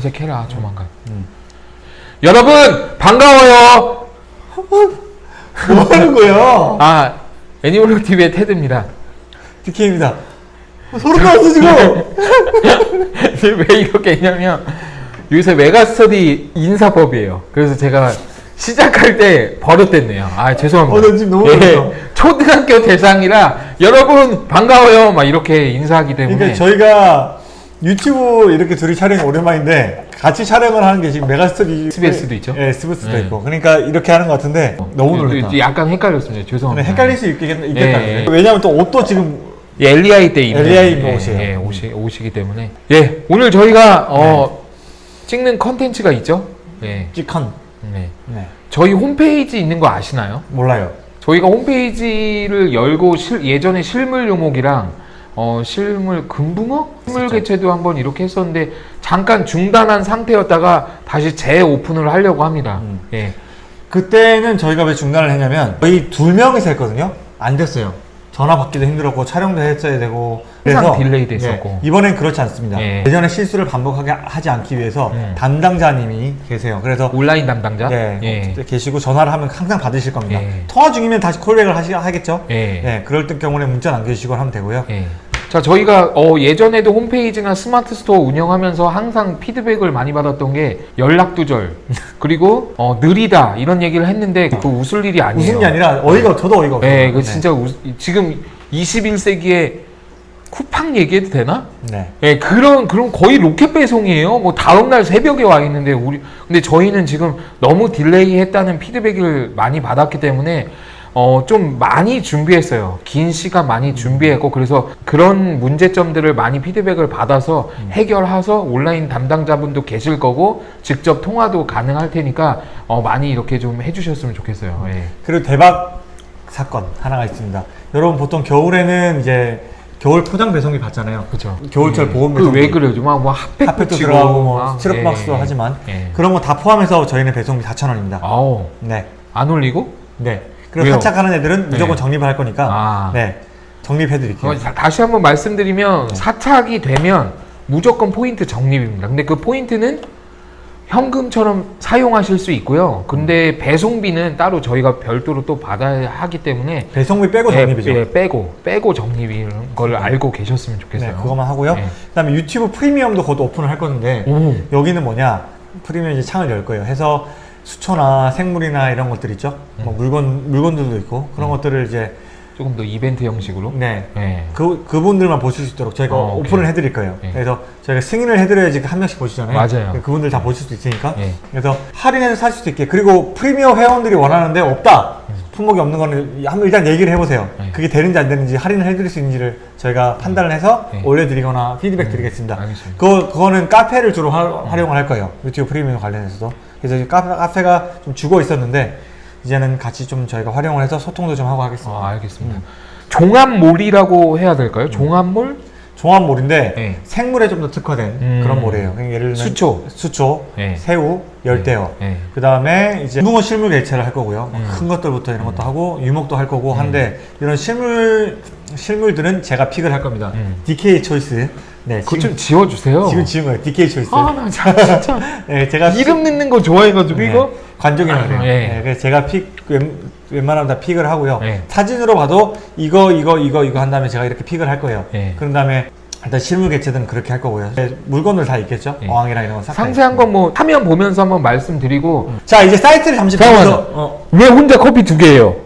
검색해라 조만간. 음. 여러분 반가워요. 뭐 하는 거예요? 아 애니멀로 TV의 테드입니다. DK입니다. 소름 돋았어 지금. 왜 이렇게 했냐면 요새 메가스터디 인사법이에요. 그래서 제가 시작할 때 버릇됐네요. 아 죄송합니다. 어, 나 지금 너무 놀랐어. 초등학교 대상이라 여러분 반가워요 막 이렇게 인사하기 때문에 그러니까 저희가 유튜브 이렇게 둘이 촬영이 오랜만인데 같이 촬영을 하는 게 지금 메가스터디 SBS도 있죠? 예, SBS도 네. 있고. 그러니까 이렇게 하는 것 같은데 너무 놀랐다. 약간 헷갈렸습니다. 죄송합니다. 헷갈릴 수 있겠, 있겠다. 예, 예. 왜냐면 또 옷도 지금 예, LEI 때 입는 LEI 입는 예, 옷이에요. 예, 옷이 옷이기 때문에 예 오늘 저희가 어, 찍는 컨텐츠가 있죠. 예, 찌컨. 네. 네. 저희 홈페이지 있는 거 아시나요? 몰라요. 저희가 홈페이지를 열고 실- 예전에 실물 유목이랑 어, 실물 금붕어? 실물. 개체도 한번 이렇게 했었는데 잠깐 중단한 상태였다가 다시 재오픈을 하려고 합니다. 음. 예. 그때는 저희가 왜 중단을 했냐면 저희 두 명이서 했거든요. 안 됐어요. 전화 받기도 힘들었고 촬영도 했어야 되고 항상 delay 됐었고. 예, 이번엔 그렇지 않습니다. 예. 예전에 실수를 반복하게 하지 않기 위해서 음. 담당자님이 계세요. 그래서 온라인 담당자? 예, 예. 계시고 전화를 하면 항상 받으실 겁니다. 예. 통화 중이면 다시 callback을 하시, 하겠죠. 예. 예, 그럴 때 경우에 문자 남겨주시고 하면 되고요. 예. 자, 저희가 어, 예전에도 홈페이지나 스마트 스토어 운영하면서 항상 피드백을 많이 받았던 게 연락 두절 그리고 어, 느리다 이런 얘기를 했는데 그 웃을 일이 아니에요. 웃은 게 아니라 어이가 저도 어이가 없어요. 예, 그 진짜 우- 지금 21세기에 쿠팡 얘기해도 되나? 네. 예, 그런 그런 거의 로켓 배송이에요. 뭐 다음 날 새벽에 와 있는데 우리 근데 저희는 지금 너무 delay 했다는 피드백을 많이 받았기 때문에 어 좀 많이 준비했어요. 긴 시간 많이 준비했고 그래서 그런 문제점들을 많이 피드백을 받아서 해결해서 온라인 담당자분도 계실 거고 직접 통화도 가능할 테니까 어 많이 이렇게 좀 해주셨으면 좋겠어요. 예. 그리고 대박 사건 하나가 있습니다. 여러분 보통 겨울에는 이제 겨울 포장 배송비 받잖아요. 그렇죠. 겨울철 보험 배송비. 그 왜 그래요? 막뭐 핫팩 핫팩도 붙이고 들어가고 뭐 막, 스티로박스도 예, 하지만 예. 그런 거 다 포함해서 저희는 배송비 4,000원입니다. 아우 네. 안 올리고? 네. 그리고 왜요? 사착하는 애들은 무조건 네. 적립을 할 거니까 아. 네. 적립해 드릴게요. 어, 다- 다시 한번 말씀드리면 네. 사착이 되면 무조건 포인트 적립입니다. 근데 그 포인트는 현금처럼 사용하실 수 있고요. 근데 배송비는 따로 저희가 별도로 또 받아야 하기 때문에 배송비 빼고 적립이죠. 예, 예, 빼고 빼고 적립이라는 걸 알고 계셨으면 좋겠어요. 네, 그것만 하고요. 네. 그다음에 유튜브 프리미엄도 곧 오픈을 할 건데 오. 여기는 뭐냐? 프리미엄 이제 창을 열 거예요. 해서 수초나 생물이나 이런 것들 있죠. 음. 뭐 물건 물건들도 있고 그런 것들을 이제 조금 더 이벤트 형식으로. 네. 네. 그 그분들만 보실 수 있도록 저희가 어. 오픈을 해 드릴 거예요. 네. 그래서 저희가 승인을 해 드려야지 한 명씩 보시잖아요. 맞아요. 그분들 다 보실 수 있으니까. 네. 그래서 할인해서 살 수도 있게. 그리고 프리미엄 회원들이 원하는데 없다. 품목이 없는 거는 한번 일단 얘기를 해보세요. 네. 그게 되는지 안 되는지 할인을 해드릴 수 있는지를 저희가 판단을 해서 네. 올려드리거나 피드백 드리겠습니다. 알겠습니다. 그거, 그거는 카페를 주로 화- 활용을 할 거예요. 유튜브 프리미엄 관련해서도. 그래서 카페, 카페 가 좀 죽어 있었는데 이제는 같이 좀 저희가 활용을 해서 소통도 좀 하고 하겠습니다. 아, 알겠습니다. 종합몰이라고 해야 될까요? 종합몰? 종합몰인데 네. 생물에 좀 더 특화된 음. 그런 몰이에요. 그러니까 예를 들면 수초. 수초, 네. 새우, 열대어. 네. 그 다음에 이제 붕어 실물 개체를 할 거고요. 음. 큰 것들부터 이런 것도 하고 유목도 할 거고 한데 이런 실물 실물들은 제가 픽을 할 겁니다. 음. DK 초이스. 네, 그거 좀 지워주세요. 지금 지은 거예요. DK choice. 아, 나 진짜 네, 제가 이름 넣는 거 좋아해가지고 네, 이거 관종이라고 아, 그래요. 예. 네, 그래서 제가 pick 웬, 웬만하면 다 pick을 하고요. 예. 사진으로 봐도 이거 이거 이거 이거 한 다음에 제가 이렇게 pick을 할 거예요. 예. 그런 다음에 일단 실물 개체들은 그렇게 할 거고요. 네, 물건들 다 있겠죠. 예. 어항이랑 이런 거 싹 상세한 건 뭐 화면 보면서 한번 말씀드리고 자 이제 사이트를 잠시. 보면서 어, 왜 혼자 커피 두 개예요?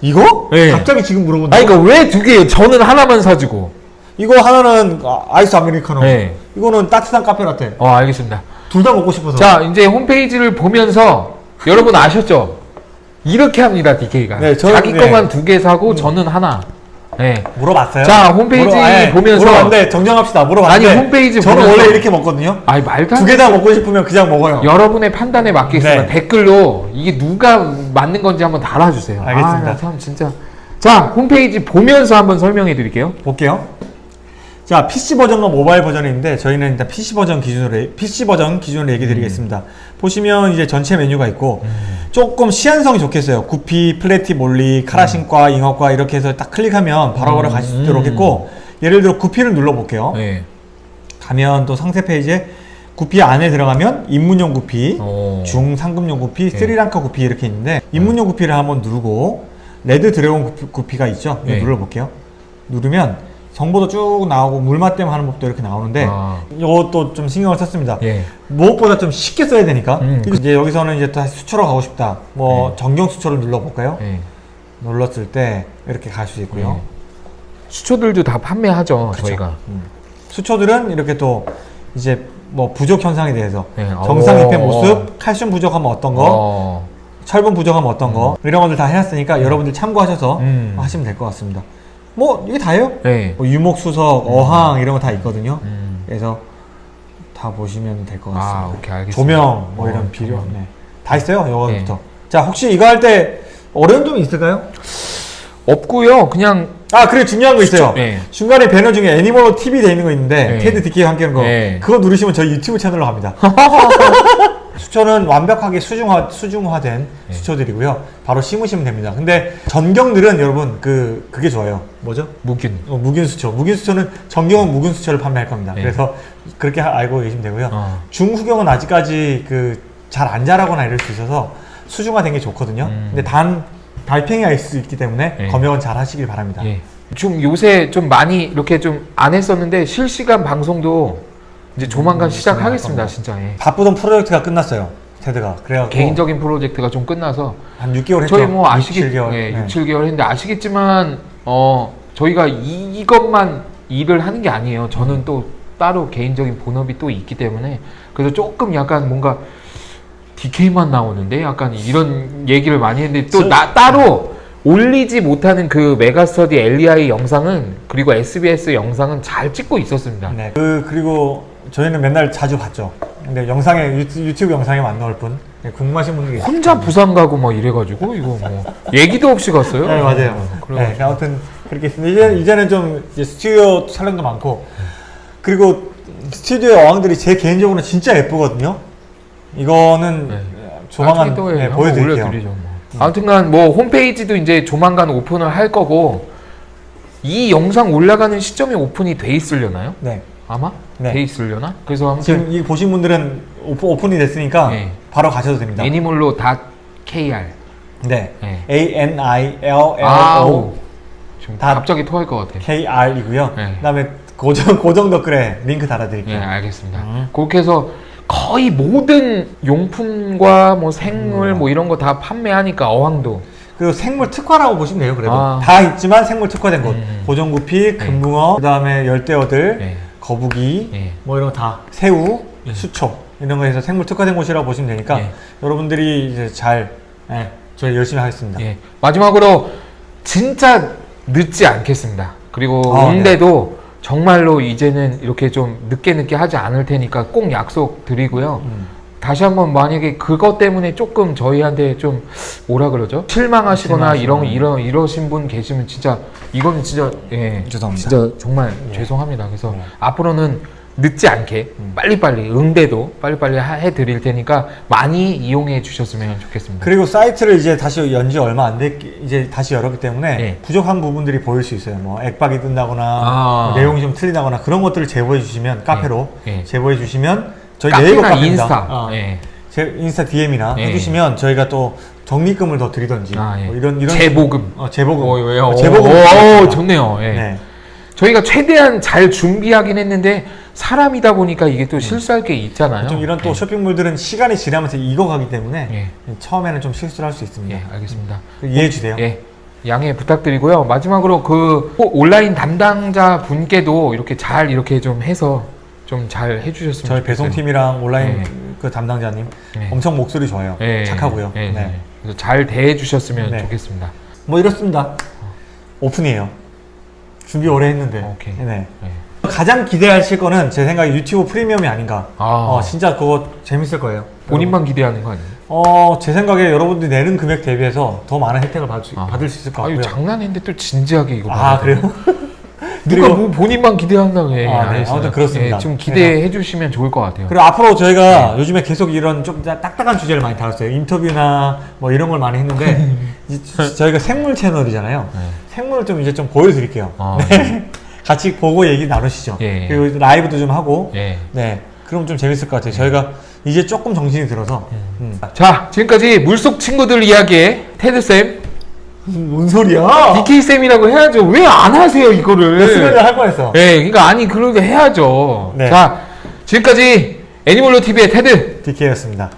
이거? 예. 갑자기 지금 물어본다. 아니 그러니까 왜 두 개예요? 저는 하나만 사주고. 이거 하나는 아, 아이스 아메리카노. 네. 이거는 따뜻한 카페 라떼. 어 알겠습니다. 둘 다 먹고 싶어서. 자 이제 홈페이지를 보면서 여러분 아셨죠? 이렇게 합니다 DK가. 네, 저는- 자기 네. 것만 두 개 사고 저는 하나. 네. 물어봤어요. 자, 홈페이지 보면서- 물어봤는데 정정합시다. 물어봤는데 아니, 홈페이지 저는 보면서- 원래 이렇게 먹거든요. 아니 말도 안두개 다 먹고 싶으면 그냥 먹어요. 여러분의 판단에 맡기겠습니다. 네. 댓글로 이게 누가 맞는 건지 한번 달아주세요. 알겠습니다. 아, 참 진짜. 자 홈페이지 보면서 한번 설명해 드릴게요. 볼게요. 자, PC 버전과 모바일 버전이 있는데 저희는 일단 PC 버전 기준으로 PC 버전 기준으로 얘기 드리겠습니다. 보시면 이제 전체 메뉴가 있고 조금 시인성이 좋겠어요. 구피, 플래티, 몰리, 카라신과, 잉어과 이렇게 해서 딱 클릭하면 바로바로 음. 가실 수 있도록 했고 예를 들어 구피를 눌러 볼게요. 네. 가면 또 상세 페이지에 구피 안에 들어가면 입문용 구피, 어. 중상급용 구피, 네. 스리랑카 구피 이렇게 있는데 입문용 구피를 한번 누르고 레드 드래곤 구피, 구피가 있죠? 네. 눌러볼게요. 누르면 정보도 쭉 나오고 물맛댐 하는 법도 이렇게 나오는데 아. 이것도 좀 신경을 썼습니다. 예. 무엇보다 좀 쉽게 써야 되니까 음. 그리고 이제 여기서는 이제 다시 수초로 가고 싶다. 뭐 네. 정경 수초를 눌러볼까요? 예. 눌렀을 때 이렇게 갈 수 있고요. 네. 수초들도 다 판매하죠 그쵸. 저희가. 음. 수초들은 이렇게 또 이제 뭐 부족 현상에 대해서 네. 정상 잎의 어. 모습, 칼슘 부족하면 어떤 거, 어. 철분 부족하면 어떤 거 이런 것들 다 해놨으니까 여러분들 참고하셔서 음. 하시면 될 것 같습니다. 뭐 이게 다예요. 네. 뭐 유목수석, 어항 이런 거 다 있거든요. 음. 그래서 다 보시면 될 것 같습니다. 아 오케이 알겠습니다. 조명 뭐 어, 이런 비료 조명. 네. 다 있어요. 이거부터. 자 혹시 이거 할 때 어려운 점이 있을까요? 없고요. 그냥 아 그리고 중요한 거 있어요. 네. 중간에 배너 중에 애니멀 TV 돼 있는 거 있는데 네. 테드 디케이 함께 하는 거 네. 그거 누르시면 저희 유튜브 채널로 갑니다. 수초는 완벽하게 수중화 수중화된 네. 수초들이고요. 바로 심으시면 됩니다. 근데 전경들은 여러분 그 그게 좋아요. 뭐죠? 무균. 어, 무균 수초. 무균 수초는 전경은 무균 수초를 판매할 겁니다. 네. 그래서 그렇게 하- 알고 계시면 되고요. 어. 중후경은 아직까지 그 잘 안 자라거나 이럴 수 있어서 수중화된 게 좋거든요. 음. 근데 단 달팽이가 있을 수 있기 때문에 네. 검역은 잘 하시길 바랍니다. 예. 좀 요새 좀 많이 이렇게 좀 안 했었는데 실시간 방송도 이제 조만간 음, 시작하겠습니다. 진짜. 예. 바쁘던 프로젝트가 끝났어요. 테드가. 그래갖고 개인적인 프로젝트가 좀 끝나서 한 6개월 했죠. 저희 뭐 아시겠 6, 7개월. 예, 네. 6, 7개월 했는데 아시겠지만 어 저희가 이, 이것만 일을 하는 게 아니에요. 저는 또 따로 개인적인 본업이 또 있기 때문에 그래서 조금 약간 뭔가 DK만 나오는데 약간 이런 얘기를 많이 했는데 또 저- 나 따로 올리지 못하는 그 메가스터디 LEI 영상은 그리고 SBS 영상은 잘 찍고 있었습니다. 네. 그 그리고 저희는 맨날 자주 봤죠. 근데 영상에 유튜, 유튜브 영상에만 나올 뿐 네, 궁금하신 분들이. 혼자 부산 가고 막 이래가지고 이거 뭐 얘기도 없이 갔어요. 네 맞아요. 그래 네, 아무튼 그렇게 있습니다. 이제 이제는 좀 이제 스튜디오 촬영도 많고 그리고 스튜디오 어항들이 제 개인적으로 는 진짜 예쁘거든요. 이거는 네. 조만간 또 네, 한번 보여드릴게요. 올려드리죠, 뭐. 아무튼간 뭐 홈페이지도 이제 조만간 오픈을 할 거고 이 영상 올라가는 시점에 오픈이 돼 있으려나요? 네. 아마 네. 돼 있으려나? 그래서 지금 이 보신 분들은 오픈, 오픈이 됐으니까 네. 바로 가셔도 됩니다. 애니몰로 닷 KR. 네. 네. A N I L L O 다- 갑자기 토할 것 같아. K R이고요. 네. 그다음에 고정 고정 댓글에 링크 예, 달아드릴게요. 알겠습니다. 음. 그렇게 해서 거의 모든 용품과 뭐 생물 음. 뭐 이런 거 다 판매하니까 어항도 그리고 생물 특화라고 보시면 돼요. 그래도 아. 다 있지만 생물 특화된 곳. 음. 고정구피, 금붕어, 그다음에 열대어들, 예. 거북이, 예. 뭐 이런 거다 새우, 예. 수초 이런 거에서 생물 특화된 곳이라고 보시면 되니까 예. 여러분들이 이제 잘 예, 저희 열심히 하겠습니다. 예. 마지막으로 진짜 늦지 않겠습니다. 그리고 아, 응대도 정말로 이제는 이렇게 좀 늦게 늦게 하지 않을 테니까 꼭 약속 드리고요. 음. 다시 한번 만약에 그것 때문에 조금 저희한테 좀 뭐라 그러죠? 실망하시거나 이런. 이런 이러신 분 계시면 진짜 이거는 진짜 예 죄송합니다. 진짜 정말 예. 죄송합니다. 그래서 네. 앞으로는 늦지 않게 음. 빨리빨리 응대도 빨리빨리 하- 해드릴 테니까 많이 이용해 주셨으면 좋겠습니다. 그리고 사이트를 이제 다시 연지 얼마 안 됐기 이제 다시 열었기 때문에 예. 부족한 부분들이 보일 수 있어요. 뭐 액박이 뜬다거나 아. 뭐 내용이 좀 틀리다거나 그런 것들을 제보해 주시면 카페로 예. 제보해 주시면 저희 네이버 카페입니다. 인스타 어. 예. 제 인스타 DM이나 예. 해주시면 저희가 또 적립금을 더 드리던지 아, 예. 뭐 이런 이런 재보금. 어, 재보금 어, 왜요? 어, 재보금 오, 오. 좋네요. 예. 네. 저희가 최대한 잘 준비하긴 했는데 사람이다 보니까 이게 또 실수할 게 있잖아요. 음. 좀 이런 또 예. 쇼핑몰들은 시간이 지나면서 익어가기 때문에 예. 처음에는 좀 실수를 할 수 있습니다. 예, 알겠습니다. 이해해 주세요. 예. 양해 부탁드리고요. 마지막으로 그꼭 온라인 담당자 분께도 이렇게 잘 이렇게 좀 해서 좀 잘 해주셨으면 저희. 배송팀이랑 온라인 네. 그 담당자님 네. 엄청 목소리 좋아요. 예, 착하고요. 예, 네. 네. 그래서 잘 대해 주셨으면 네. 좋겠습니다. 뭐 이렇습니다. 오픈이에요. 준비 오래 했는데. 오케이. 네. 예. 가장 기대하실 거는 제 생각에 유튜브 프리미엄이 아닌가. 아. 어, 진짜 그거 재밌을 거예요. 본인만 기대하는 거 아니에요? 어, 제 생각에 여러분들이 내는 금액 대비해서 더 많은 혜택을 받을 수, 아. 받을 수 있을 것 같고요. 장난인데 또 진지하게 이거. 아. 그래요? 누가 뭐 본인만 기대한다고 해. 아, 네. 아무튼 그렇습니다. 예, 좀 기대해 주시면 좋을 것 같아요. 그리고 앞으로 저희가 네. 요즘에 계속 이런 좀 딱딱한 주제를 많이 다뤘어요. 인터뷰나 뭐 이런 걸 많이 했는데 저희가 생물 채널이잖아요. 네. 생물을 좀 이제 좀 보여드릴게요. 아, 네. 같이 보고 얘기 나누시죠. 예, 예. 그리고 라이브도 좀 하고 예. 네. 그럼 좀 재밌을 것 같아요. 저희가 이제 조금 정신이 들어서. 음. 자, 지금까지 물속 친구들 이야기의 테드쌤, 뭔 소리야? DK쌤이라고 해야죠. 왜 안 하세요, 이거를? 수면을 할 뻔했어. 네, 그러니까 아니, 그러게 해야죠. 네. 자, 지금까지 애니멀로 TV의 테드. DK였습니다.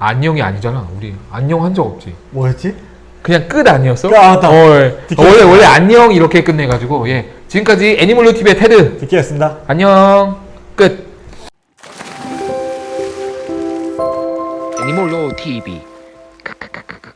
안녕이 아니잖아, 우리. 안녕 한 적 없지. 뭐였지? 그냥 끝 아니었어? 아, 맞다. 어, 예. 원래, 원래 안녕 이렇게 끝내가지고, 예. 지금까지 애니멀로 TV의 테드. DK였습니다. 안녕. 끝. 애니몰로 TV. 크크크크.